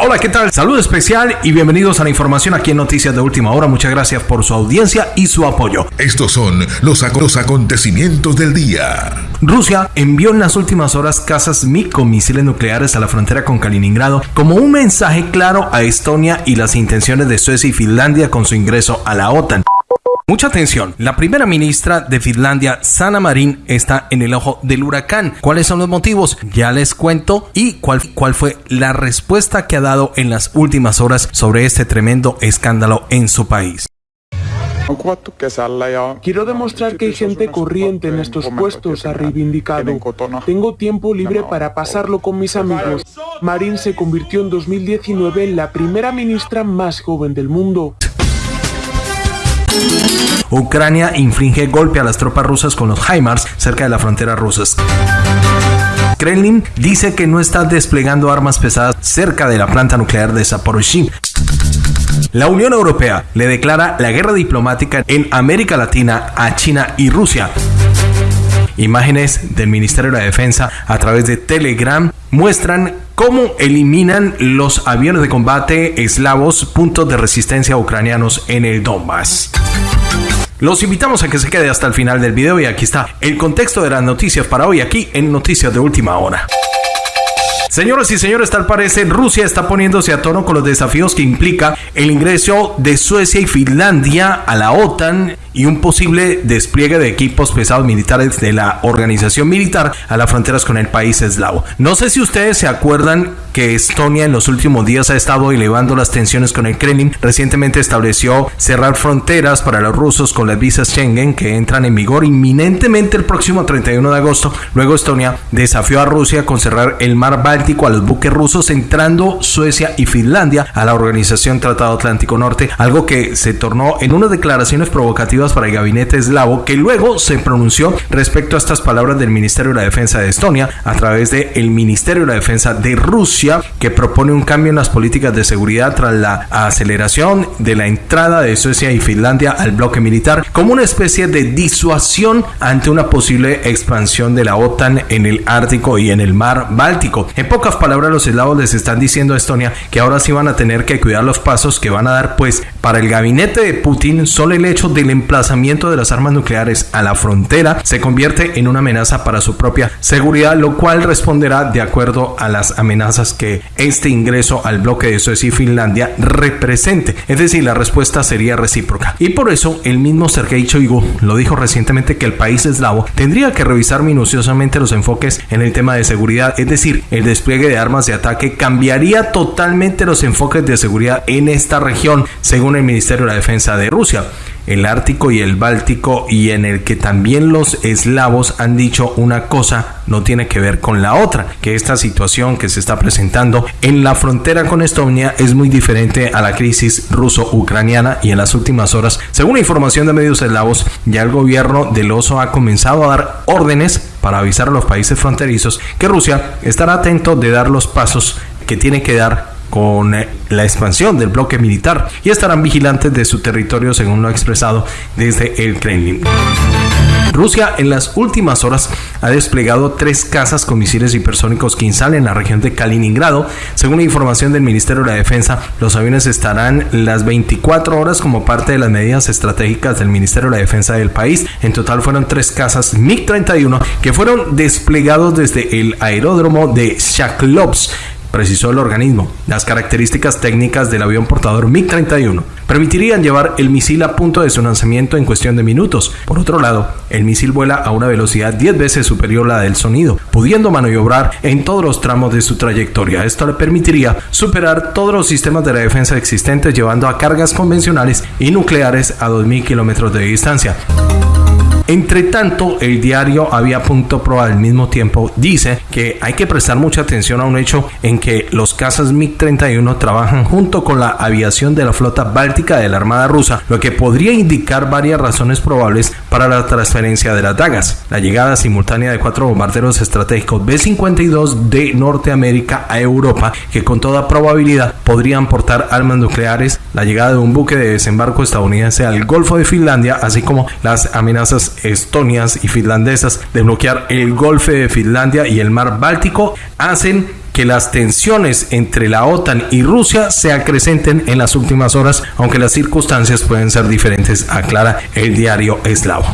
Hola, ¿qué tal? Salud especial y bienvenidos a la información aquí en Noticias de Última Hora. Muchas gracias por su audiencia y su apoyo. Estos son los, los acontecimientos del día. Rusia envió en las últimas horas casas misiles nucleares a la frontera con Kaliningrado como un mensaje claro a Estonia y las intenciones de Suecia y Finlandia con su ingreso a la OTAN. Mucha atención, la primera ministra de Finlandia, Sanna Marin, está en el ojo del huracán. ¿Cuáles son los motivos? Ya les cuento y cuál, cuál fue la respuesta que ha dado en las últimas horas sobre este tremendo escándalo en su país. Quiero demostrar que hay gente corriente en estos puestos, ha reivindicado. Tengo tiempo libre para pasarlo con mis amigos. Marin se convirtió en 2019 en la primera ministra más joven del mundo. Ucrania inflige golpe a las tropas rusas con los HIMARS cerca de la frontera rusa. Kremlin dice que no está desplegando armas pesadas cerca de la planta nuclear de Zaporozhye. La Unión Europea le declara la guerra diplomática en América Latina a China y Rusia. Imágenes del Ministerio de la Defensa a través de Telegram muestran cómo eliminan los aviones de combate eslavos puntos de resistencia ucranianos en el Donbass. Los invitamos a que se quede hasta el final del video y aquí está el contexto de las noticias para hoy aquí en Noticias de Última Hora. Señoras y señores, tal parece Rusia está poniéndose a tono con los desafíos que implica el ingreso de Suecia y Finlandia a la OTAN y un posible despliegue de equipos pesados militares de la organización militar a las fronteras con el país eslavo. No sé si ustedes se acuerdan que Estonia en los últimos días ha estado elevando las tensiones con el Kremlin. Recientemente estableció cerrar fronteras para los rusos con las visas Schengen que entran en vigor inminentemente el próximo 31 de agosto. Luego Estonia desafió a Rusia con cerrar el mar Báltico a los buques rusos entrando Suecia y Finlandia a la organización Tratado Atlántico Norte, algo que se tornó en unas declaraciones provocativas para el gabinete eslavo, que luego se pronunció respecto a estas palabras del Ministerio de la Defensa de Estonia a través del el Ministerio de la Defensa de Rusia, que propone un cambio en las políticas de seguridad tras la aceleración de la entrada de Suecia y Finlandia al bloque militar, como una especie de disuasión ante una posible expansión de la OTAN en el Ártico y en el mar Báltico. Pocas palabras, los eslavos les están diciendo a Estonia que ahora sí van a tener que cuidar los pasos que van a dar, pues para el gabinete de Putin, solo el hecho del emplazamiento de las armas nucleares a la frontera se convierte en una amenaza para su propia seguridad, lo cual responderá de acuerdo a las amenazas que este ingreso al bloque de Suecia y Finlandia represente. Es decir, la respuesta sería recíproca. Y por eso el mismo Sergei Shoigu lo dijo recientemente que el país eslavo tendría que revisar minuciosamente los enfoques en el tema de seguridad, es decir, el despliegue de armas de ataque cambiaría totalmente los enfoques de seguridad en esta región, según el Ministerio de Defensa de Rusia. El Ártico y el Báltico y en el que también los eslavos han dicho una cosa no tiene que ver con la otra, que esta situación que se está presentando en la frontera con Estonia es muy diferente a la crisis ruso-ucraniana y en las últimas horas, según información de medios eslavos, ya el gobierno del oso ha comenzado a dar órdenes para avisar a los países fronterizos que Rusia estará atento de dar los pasos que tiene que dar con eh, la expansión del bloque militar y estarán vigilantes de su territorio según lo ha expresado desde el Kremlin. Rusia en las últimas horas ha desplegado tres casas con misiles hipersónicos Kinsal en la región de Kaliningrado. Según la información del Ministerio de la Defensa, los aviones estarán las 24 horas como parte de las medidas estratégicas del Ministerio de la Defensa del país. En total fueron tres casas MiG-31 que fueron desplegados desde el aeródromo de Shaklovsk precisó el organismo. Las características técnicas del avión portador MiG-31 permitirían llevar el misil a punto de su lanzamiento en cuestión de minutos. Por otro lado, el misil vuela a una velocidad 10 veces superior a la del sonido, pudiendo maniobrar en todos los tramos de su trayectoria. Esto le permitiría superar todos los sistemas de la defensa existentes llevando a cargas convencionales y nucleares a 2.000 kilómetros de distancia. Entre tanto, el diario Había Punto Pro al mismo tiempo dice que hay que prestar mucha atención a un hecho en que los cazas MiG-31 trabajan junto con la aviación de la flota báltica de la Armada rusa, lo que podría indicar varias razones probables para la transferencia de las dagas. La llegada simultánea de cuatro bombarderos estratégicos B-52 de Norteamérica a Europa, que con toda probabilidad podrían portar armas nucleares, la llegada de un buque de desembarco estadounidense al Golfo de Finlandia, así como las amenazas estonias y finlandesas de bloquear el Golfo de Finlandia y el mar Báltico hacen que las tensiones entre la OTAN y Rusia se acrecenten en las últimas horas, aunque las circunstancias pueden ser diferentes, aclara el diario eslavo.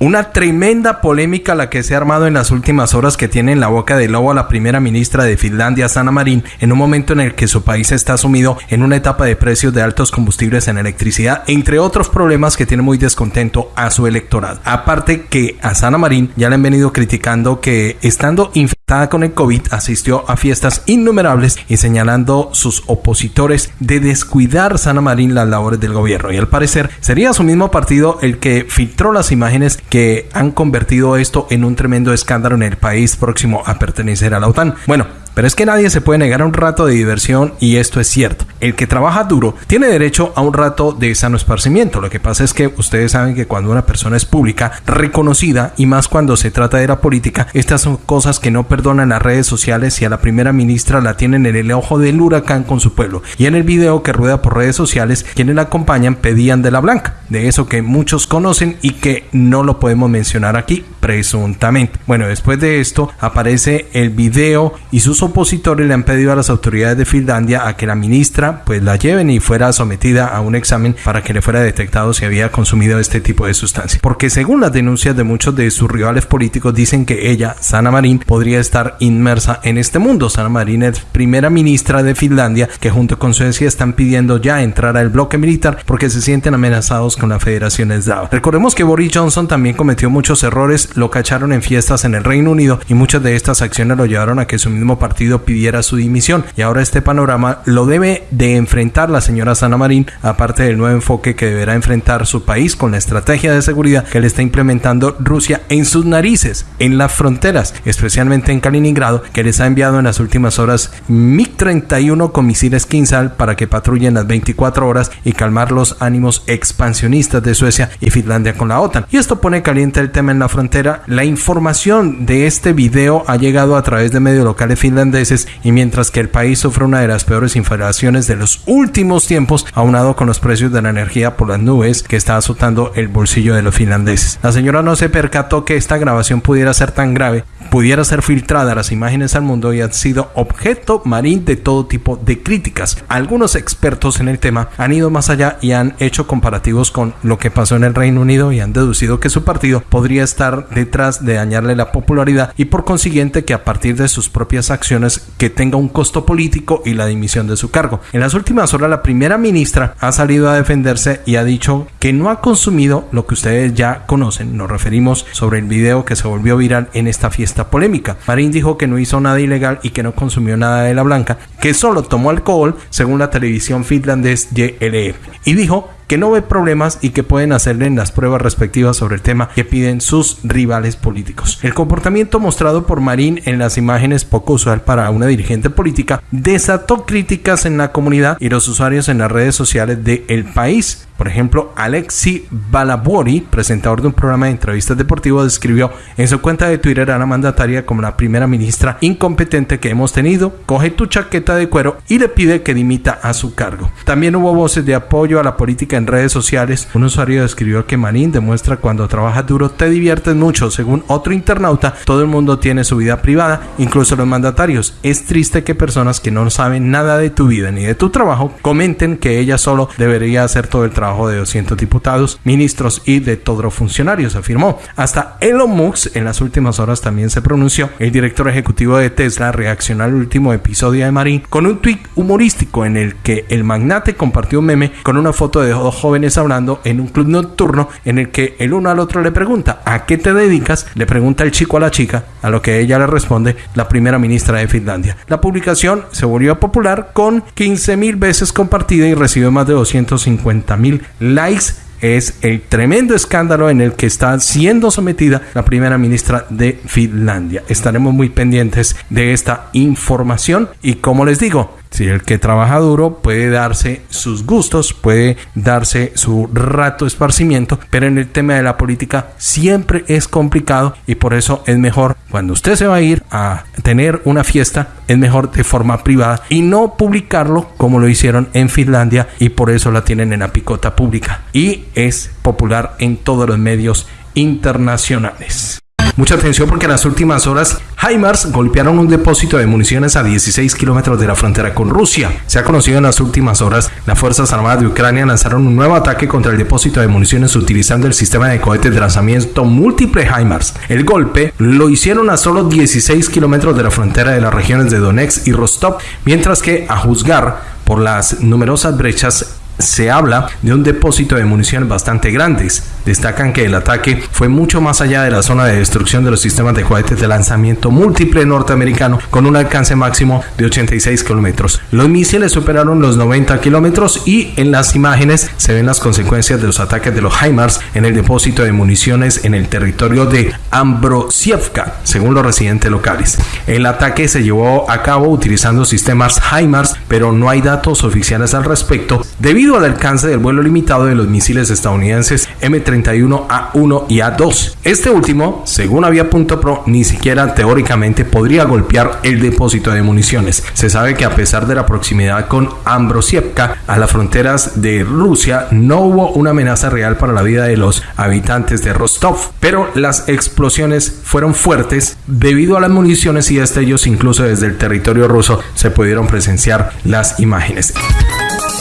Una tremenda polémica la que se ha armado en las últimas horas que tiene en la boca de lobo a la primera ministra de Finlandia, Sanna Marin, en un momento en el que su país está sumido en una etapa de precios de altos combustibles en electricidad, entre otros problemas que tiene muy descontento a su electorado. Aparte que a Sanna Marin ya le han venido criticando que estando infectada con el COVID asistió a fiestas innumerables y señalando sus opositores de descuidar Sanna Marin las labores del gobierno. Y al parecer sería su mismo partido el que filtró las imágenes que han convertido esto en un tremendo escándalo en el país próximo a pertenecer a la OTAN. Bueno, pero es que nadie se puede negar a un rato de diversión y esto es cierto. El que trabaja duro tiene derecho a un rato de sano esparcimiento. Lo que pasa es que ustedes saben que cuando una persona es pública, reconocida y más cuando se trata de la política, estas son cosas que no perdonan las redes sociales y a la primera ministra la tienen en el ojo del huracán con su pueblo. Y en el video que rueda por redes sociales, quienes la acompañan pedían de la blanca, de eso que muchos conocen y que no lo podemos mencionar aquí presuntamente. Bueno, después de esto aparece el video y sus opositores le han pedido a las autoridades de Finlandia a que la ministra pues la lleven y fuera sometida a un examen para que le fuera detectado si había consumido este tipo de sustancia. Porque según las denuncias de muchos de sus rivales políticos dicen que ella, Sana Marin, podría estar inmersa en este mundo. Sana Marin es primera ministra de Finlandia que junto con Suecia están pidiendo ya entrar al bloque militar porque se sienten amenazados con la Federación Eslava. Recordemos que Boris Johnson también cometió muchos errores, lo cacharon en fiestas en el Reino Unido y muchas de estas acciones lo llevaron a que su mismo partido pidiera su dimisión. Y ahora este panorama lo debe de enfrentar la señora Sana Marín, aparte del nuevo enfoque que deberá enfrentar su país con la estrategia de seguridad que le está implementando Rusia en sus narices, en las fronteras, especialmente en Kaliningrado, que les ha enviado en las últimas horas MiG-31 con misiles Kinsal para que patrullen las 24 horas y calmar los ánimos expansionistas de Suecia y Finlandia con la OTAN. Y esto pone caliente el tema en la frontera. La información de este video ha llegado a través de medios locales finlandeses y mientras que el país sufre una de las peores inflaciones de los últimos tiempos, aunado con los precios de la energía por las nubes que está azotando el bolsillo de los finlandeses. La señora no se percató que esta grabación pudiera ser tan grave, pudiera ser filtrada las imágenes al mundo y ha sido objeto marín de todo tipo de críticas. Algunos expertos en el tema han ido más allá y han hecho comparativos con lo que pasó en el Reino Unido y han deducido que su partido podría estar detrás de dañarle la popularidad y por consiguiente que a partir de sus propias acciones que tenga un costo político y la dimisión de su cargo. En las últimas horas la primera ministra ha salido a defenderse y ha dicho que no ha consumido lo que ustedes ya conocen. Nos referimos sobre el video que se volvió viral en esta fiesta polémica. Marín dijo que no hizo nada ilegal y que no consumió nada de la blanca, que solo tomó alcohol según la televisión finlandés YLE. Y dijo que no ve problemas y que pueden hacerle en las pruebas respectivas sobre el tema que piden sus rivales políticos. El comportamiento mostrado por Marín en las imágenes poco usual para una dirigente política desató críticas en la comunidad y los usuarios en las redes sociales de El País. Por ejemplo, Alexi Balabori, presentador de un programa de entrevistas deportivas, describió en su cuenta de Twitter a la mandataria como la primera ministra incompetente que hemos tenido, coge tu chaqueta de cuero y le pide que dimita a su cargo. También hubo voces de apoyo a la política en redes sociales. Un usuario describió que Marín demuestra cuando trabajas duro te diviertes mucho. Según otro internauta, todo el mundo tiene su vida privada, incluso los mandatarios. Es triste que personas que no saben nada de tu vida ni de tu trabajo comenten que ella solo debería hacer todo el trabajo de 200 diputados, ministros y de todos los funcionarios, afirmó. Hasta Elon Musk en las últimas horas también se pronunció. El director ejecutivo de Tesla reaccionó al último episodio de Marín con un tweet humorístico en el que el magnate compartió un meme con una foto de dos jóvenes hablando en un club nocturno en el que el uno al otro le pregunta ¿a qué te dedicas? Le pregunta el chico a la chica, a lo que ella le responde la primera ministra de Finlandia. La publicación se volvió popular con 15 mil veces compartida y recibió más de 250 likes es el tremendo escándalo en el que está siendo sometida la primera ministra de Finlandia. Estaremos muy pendientes de esta información y como les digo, si el que trabaja duro puede darse sus gustos, puede darse su rato de esparcimiento, pero en el tema de la política siempre es complicado y por eso es mejor cuando usted se va a ir a tener una fiesta, es mejor de forma privada y no publicarlo como lo hicieron en Finlandia y por eso la tienen en la picota pública y es popular en todos los medios internacionales. Mucha atención porque en las últimas horas HIMARS golpearon un depósito de municiones a 16 kilómetros de la frontera con Rusia. Se ha conocido en las últimas horas, las Fuerzas Armadas de Ucrania lanzaron un nuevo ataque contra el depósito de municiones utilizando el sistema de cohetes de lanzamiento múltiple HIMARS. El golpe lo hicieron a solo 16 kilómetros de la frontera de las regiones de Donetsk y Rostov, mientras que a juzgar por las numerosas brechas se habla de un depósito de municiones bastante grandes. Destacan que el ataque fue mucho más allá de la zona de destrucción de los sistemas de cohetes de lanzamiento múltiple norteamericano con un alcance máximo de 86 kilómetros. Los misiles superaron los 90 kilómetros y en las imágenes se ven las consecuencias de los ataques de los HIMARS en el depósito de municiones en el territorio de Ambrosievka, según los residentes locales. El ataque se llevó a cabo utilizando sistemas HIMARS, pero no hay datos oficiales al respecto debido al alcance del vuelo limitado de los misiles estadounidenses M31A1 y A2. Este último, según Avia.pro, ni siquiera teóricamente podría golpear el depósito de municiones. Se sabe que a pesar de la proximidad con Ambrosievka a las fronteras de Rusia, no hubo una amenaza real para la vida de los habitantes de Rostov, pero las explosiones fueron fuertes debido a las municiones y destellos incluso desde el territorio ruso se pudieron presenciar las imágenes.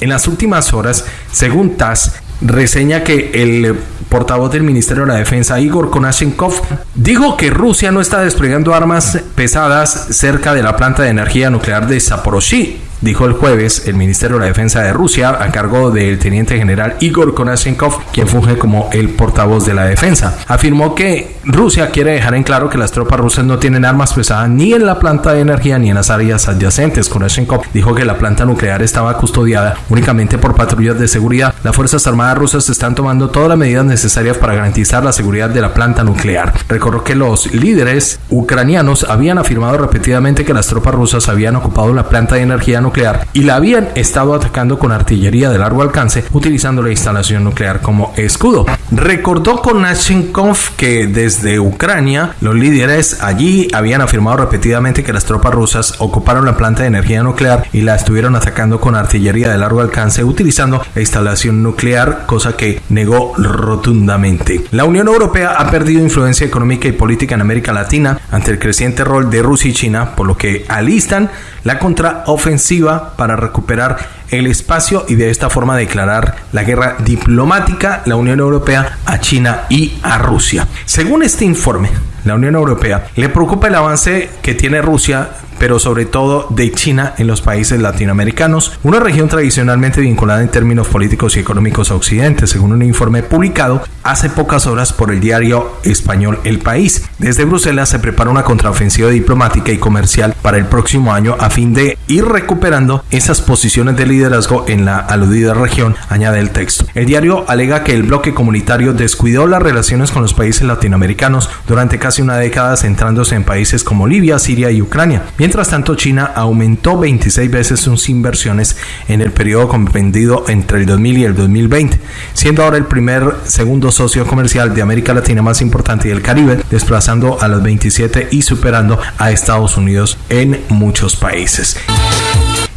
En las últimas horas, según TASS, reseña que el portavoz del Ministerio de la Defensa, Igor Konashenkov, dijo que Rusia no está desplegando armas pesadas cerca de la planta de energía nuclear de Zaporozhye dijo el jueves el Ministerio de la Defensa de Rusia a cargo del teniente general Igor Konashenkov, quien funge como el portavoz de la defensa. Afirmó que Rusia quiere dejar en claro que las tropas rusas no tienen armas pesadas ni en la planta de energía ni en las áreas adyacentes. Konashenkov dijo que la planta nuclear estaba custodiada únicamente por patrullas de seguridad. Las Fuerzas Armadas rusas están tomando todas las medidas necesarias para garantizar la seguridad de la planta nuclear. Recordó que los líderes ucranianos habían afirmado repetidamente que las tropas rusas habían ocupado la planta de energía nuclear y la habían estado atacando con artillería de largo alcance utilizando la instalación nuclear como escudo. Recordó con Nashenkov que desde Ucrania los líderes allí habían afirmado repetidamente que las tropas rusas ocuparon la planta de energía nuclear y la estuvieron atacando con artillería de largo alcance utilizando la instalación nuclear, cosa que negó rotundamente. La Unión Europea ha perdido influencia económica y política en América Latina ante el creciente rol de Rusia y China, por lo que alistan la contraofensiva para recuperar el espacio y de esta forma declarar la guerra diplomática la Unión Europea a China y a Rusia. Según este informe, la Unión Europea le preocupa el avance que tiene Rusia pero sobre todo de China en los países latinoamericanos, una región tradicionalmente vinculada en términos políticos y económicos a Occidente, según un informe publicado hace pocas horas por el diario español El País. Desde Bruselas se prepara una contraofensiva diplomática y comercial para el próximo año a fin de ir recuperando esas posiciones de liderazgo en la aludida región, añade el texto. El diario alega que el bloque comunitario descuidó las relaciones con los países latinoamericanos durante casi una década centrándose en países como Libia, Siria y Ucrania. Tanto, China aumentó 26 veces sus inversiones en el periodo comprendido entre el 2000 y el 2020, siendo ahora el primer segundo socio comercial de América Latina más importante y el Caribe, desplazando a los 27 y superando a Estados Unidos en muchos países.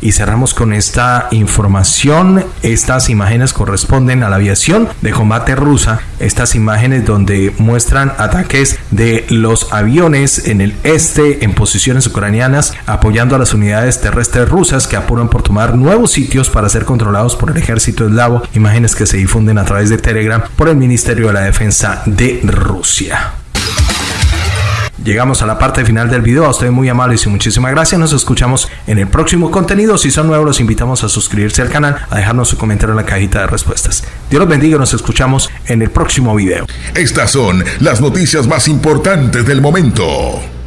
Y cerramos con esta información. Estas imágenes corresponden a la aviación de combate rusa. Estas imágenes donde muestran ataques de los aviones en el este en posiciones ucranianas apoyando a las unidades terrestres rusas que apuran por tomar nuevos sitios para ser controlados por el ejército eslavo. Imágenes que se difunden a través de Telegram por el Ministerio de la Defensa de Rusia. Llegamos a la parte final del video. A ustedes muy amables y muchísimas gracias. Nos escuchamos en el próximo contenido. Si son nuevos, los invitamos a suscribirse al canal, a dejarnos su comentario en la cajita de respuestas. Dios los bendiga. Nos escuchamos en el próximo video. Estas son las noticias más importantes del momento.